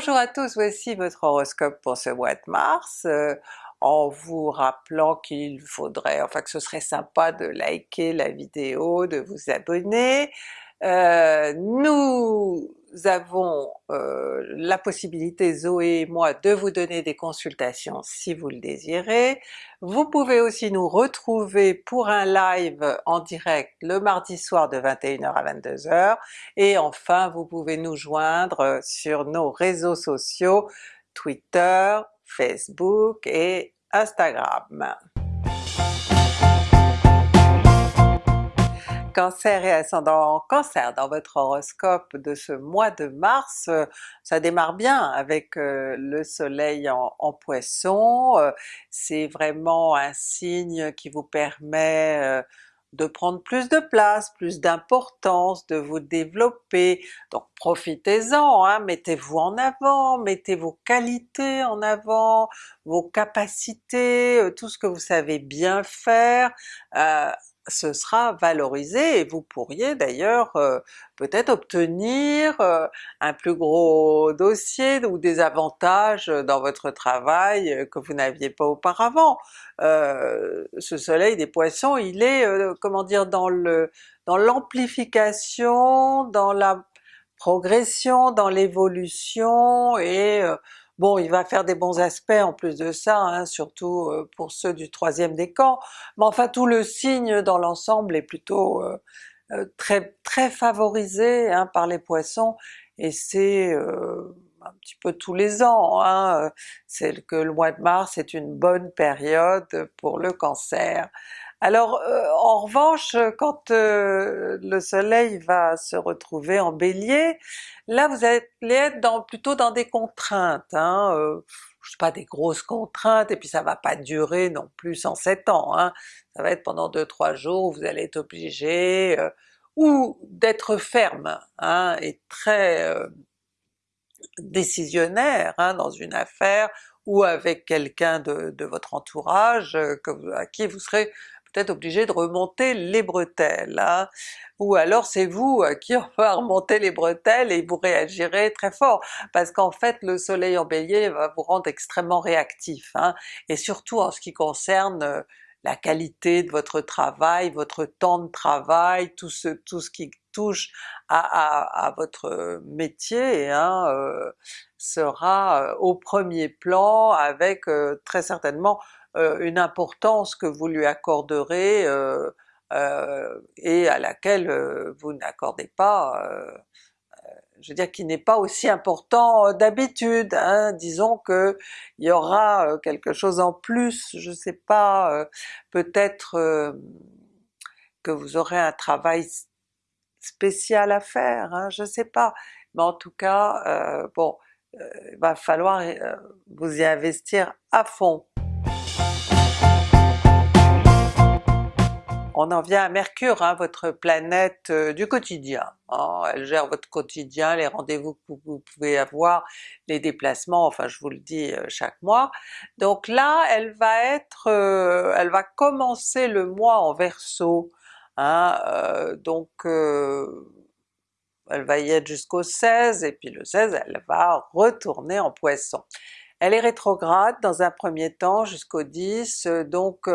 Bonjour à tous, voici votre horoscope pour ce mois de mars, euh, en vous rappelant qu'il faudrait, enfin que ce serait sympa de liker la vidéo, de vous abonner. Euh, nous avons euh, la possibilité, Zoé et moi, de vous donner des consultations si vous le désirez. Vous pouvez aussi nous retrouver pour un live en direct le mardi soir de 21h à 22h, et enfin vous pouvez nous joindre sur nos réseaux sociaux Twitter, Facebook et Instagram. Cancer et ascendant Cancer dans votre horoscope de ce mois de mars, euh, ça démarre bien avec euh, le soleil en, Poisson, euh, c'est vraiment un signe qui vous permet de prendre plus de place, plus d'importance, de vous développer, donc profitez-en, hein, mettez-vous en avant, mettez vos qualités en avant, vos capacités, tout ce que vous savez bien faire, ce sera valorisé et vous pourriez d'ailleurs euh, peut-être obtenir euh, un plus gros dossier ou des avantages dans votre travail euh, que vous n'aviez pas auparavant. ce soleil des Poissons, il est, comment dire, dans dans l'amplification, dans la progression, dans l'évolution et Bon, il va faire des bons aspects en plus de ça, hein, surtout euh, pour ceux du troisième décan, mais enfin tout le signe dans l'ensemble est plutôt euh, euh, très très favorisé hein, par les Poissons, et c'est un petit peu tous les ans, hein, c'est que le mois de mars est une bonne période pour le Cancer. Alors en revanche, quand le soleil va se retrouver en Bélier, là vous allez être dans, plutôt dans des contraintes, hein, je sais pas des grosses contraintes, et puis ça va pas durer non plus 107 ans, hein, ça va être pendant 2-3 jours où vous allez être obligé ou d'être ferme hein, et très décisionnaire hein, dans une affaire, ou avec quelqu'un de, de, votre entourage que, à qui vous serez peut-être obligé de remonter les bretelles, hein. ou alors c'est vous euh, qui va remonter les bretelles et vous réagirez très fort, parce qu'en fait le soleil en bélier va vous rendre extrêmement réactif, hein. et surtout en ce qui concerne euh, la qualité de votre travail, votre temps de travail, tout ce, tout ce qui touche à, votre métier hein, euh, sera au premier plan avec très certainement euh, une importance que vous lui accorderez euh, euh, et à laquelle vous n'accordez pas, je veux dire qui n'est pas aussi important d'habitude, hein. disons que il y aura quelque chose en plus, je sais pas, peut-être que vous aurez un travail spécial à faire, hein, je sais pas, mais en tout cas, bon, il va falloir vous y investir à fond. On en vient à Mercure, hein, votre planète euh, du quotidien. Hein. elle gère votre quotidien, les rendez-vous que vous pouvez avoir, les déplacements, enfin je vous le dis euh, chaque mois. Donc là, elle va être, euh, elle va commencer le mois en Verseau, hein, donc elle va y être jusqu'au 16, et puis le 16 elle va retourner en Poisson. Elle est rétrograde dans un premier temps jusqu'au 10, donc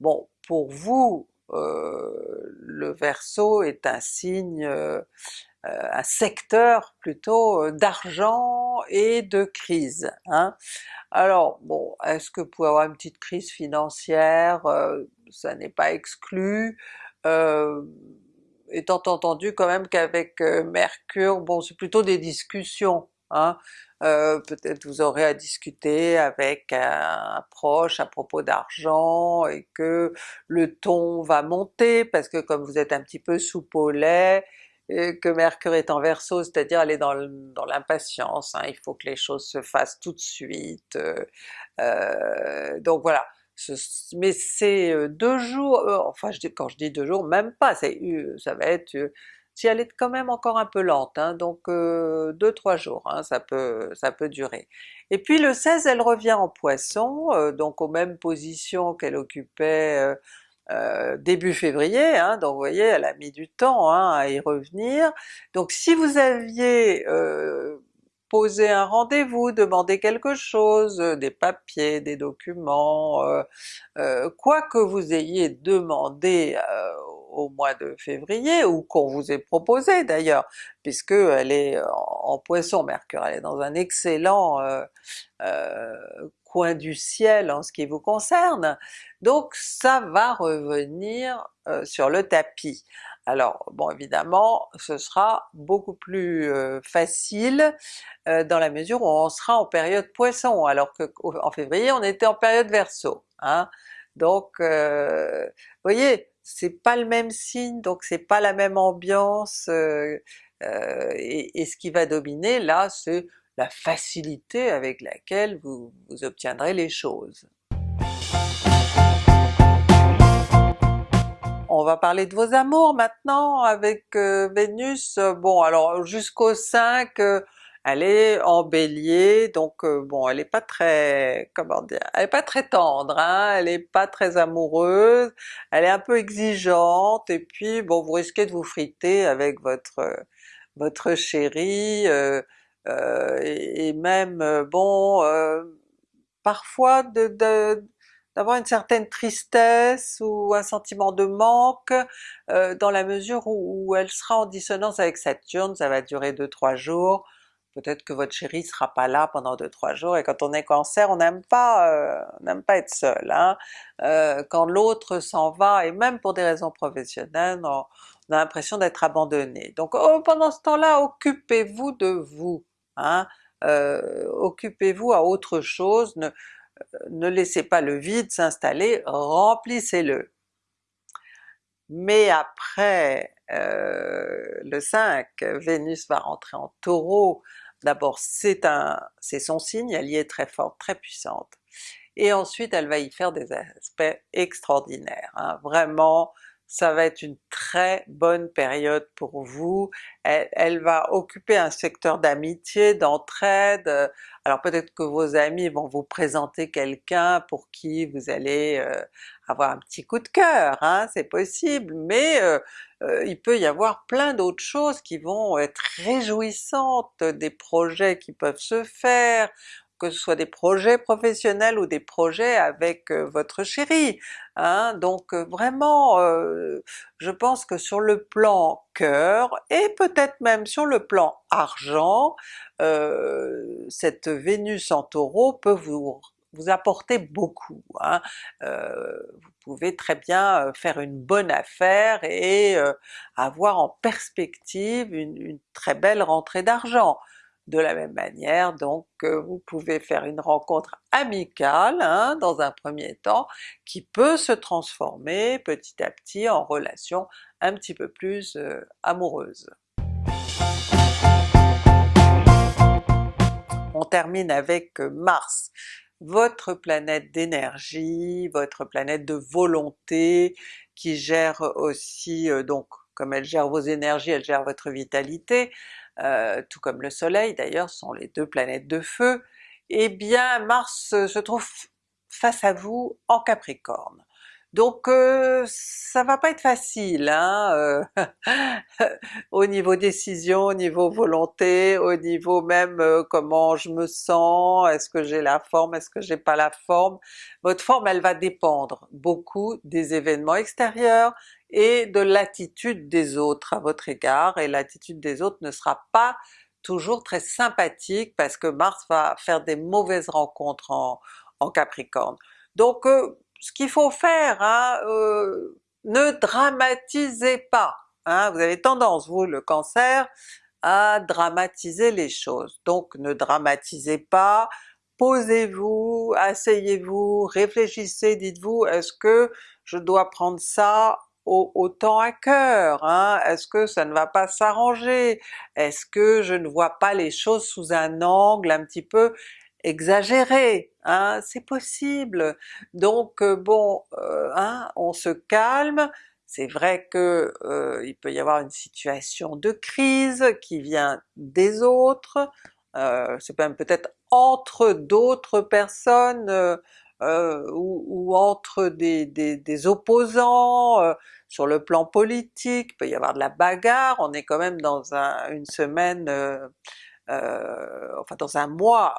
bon pour vous euh, le Verseau est un signe, euh, euh, un secteur plutôt d'argent et de crise. Hein. Alors bon, est-ce que vous pouvez avoir une petite crise financière? ça n'est pas exclu, étant entendu quand même qu'avec Mercure, bon c'est plutôt des discussions, hein. Euh, peut-être vous aurez à discuter avec un, proche à propos d'argent et que le ton va monter parce que comme vous êtes un petit peu au lait, et que Mercure est en Verseau, c'est-à-dire elle est dans l'impatience, hein, il faut que les choses se fassent tout de suite, euh, euh, donc voilà. Mais c'est deux jours, enfin je dis, quand je dis deux jours, même pas, ça va être si elle est quand même encore un peu lente, hein, donc 2-3 euh, jours, hein, ça, peut, ça peut durer. Et puis le 16 elle revient en Poisson, euh, donc aux mêmes positions qu'elle occupait euh, début février, hein, donc vous voyez elle a mis du temps à y revenir. Donc si vous aviez proposer un rendez-vous, demander quelque chose, des papiers, des documents, quoi que vous ayez demandé au mois de février, ou qu'on vous ait proposé d'ailleurs, puisque elle est en, Poisson Mercure, elle est dans un excellent euh, euh, coin du ciel en ce qui vous concerne, donc ça va revenir euh, sur le tapis. Alors bon évidemment ce sera beaucoup plus facile dans la mesure où on sera en période Poisson, alors que en février on était en période Verseau. Hein? Donc vous voyez, c'est pas le même signe, donc c'est pas la même ambiance, euh, euh, et, ce qui va dominer là c'est la facilité avec laquelle vous, obtiendrez les choses. On va parler de vos amours maintenant avec euh, Vénus. Bon alors jusqu'au 5, elle est en Bélier, donc euh, bon elle est pas très, comment dire, elle est pas très tendre, hein, elle est pas très amoureuse, elle est un peu exigeante, et puis bon vous risquez de vous friter avec votre votre chéri, euh, euh, et, même bon parfois de, d'avoir une certaine tristesse ou un sentiment de manque dans la mesure où, elle sera en dissonance avec Saturne, ça va durer 2-3 jours, peut-être que votre chéri sera pas là pendant 2-3 jours, et quand on est Cancer, on n'aime pas euh, n'aime pas être seul. Hein. Euh, quand l'autre s'en va, et même pour des raisons professionnelles, on, a l'impression d'être abandonné. Donc oh, pendant ce temps-là, occupez-vous de vous, hein. euh, occupez-vous à autre chose, ne laissez pas le vide s'installer, remplissez-le. Mais après euh, le 5, Vénus va rentrer en Taureau, d'abord c'est un, c'est son signe, elle y est très forte, très puissante, et ensuite elle va y faire des aspects extraordinaires, hein. vraiment ça va être une très bonne période pour vous, elle, va occuper un secteur d'amitié, d'entraide, alors peut-être que vos amis vont vous présenter quelqu'un pour qui vous allez euh, avoir un petit coup de cœur, hein, c'est possible, mais euh, euh, il peut y avoir plein d'autres choses qui vont être réjouissantes, des projets qui peuvent se faire, que ce soit des projets professionnels ou des projets avec euh, votre chéri. Hein? Donc euh, vraiment, euh, je pense que sur le plan cœur, et peut-être même sur le plan argent, cette Vénus en Taureau peut vous vous apporter beaucoup. Hein. vous pouvez très bien faire une bonne affaire et avoir en perspective une très belle rentrée d'argent. De la même manière donc vous pouvez faire une rencontre amicale hein, dans un premier temps qui peut se transformer petit à petit en relation un petit peu plus euh, amoureuse. On termine avec Mars, votre planète d'énergie, votre planète de volonté, qui gère aussi, euh, donc comme elle gère vos énergies, elle gère votre vitalité, euh, tout comme le soleil d'ailleurs, sont les deux planètes de feu, eh bien Mars se trouve face à vous en Capricorne. Donc euh, ça va pas être facile hein, euh, au niveau décision, au niveau volonté, au niveau même comment je me sens, est-ce que j'ai la forme, est-ce que j'ai pas la forme. Votre forme elle va dépendre beaucoup des événements extérieurs et de l'attitude des autres à votre égard, et l'attitude des autres ne sera pas toujours très sympathique parce que Mars va faire des mauvaises rencontres en, Capricorne. Donc euh, ce qu'il faut faire, hein, euh, ne dramatisez pas! Hein, vous avez tendance, vous le Cancer, à dramatiser les choses. Donc ne dramatisez pas, posez-vous, asseyez-vous, réfléchissez, dites-vous est-ce que je dois prendre ça autant à cœur, hein? est-ce que ça ne va pas s'arranger? Est-ce que je ne vois pas les choses sous un angle un petit peu exagéré? Hein? C'est possible! Donc euh, bon, euh, hein, on se calme, c'est vrai que euh, il peut y avoir une situation de crise qui vient des autres, c'est même peut-être entre d'autres personnes euh, ou, entre des, opposants, euh, sur le plan politique, il peut y avoir de la bagarre, on est quand même dans une semaine euh, enfin dans un mois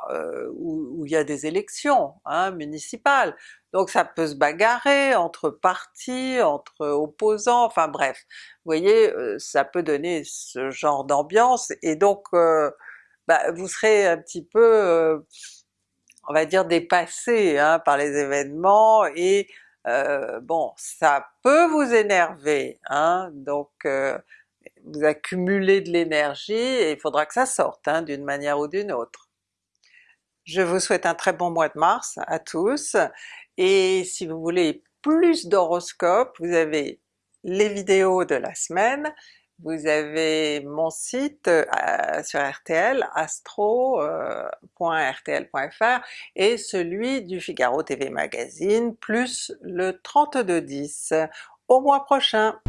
où, il y a des élections hein, municipales, donc ça peut se bagarrer entre partis, entre opposants, enfin bref, vous voyez ça peut donner ce genre d'ambiance. Et donc bah, vous serez un petit peu on va dire dépassé hein, par les événements. Et euh, bon ça peut vous énerver, hein, donc euh, vous accumulez de l'énergie et il faudra que ça sorte hein, d'une manière ou d'une autre. Je vous souhaite un très bon mois de mars à tous, et si vous voulez plus d'horoscopes, vous avez les vidéos de la semaine, vous avez mon site euh, sur RTL, astro.rtl.fr euh, et celui du Figaro TV Magazine, plus le 3210. Au mois prochain!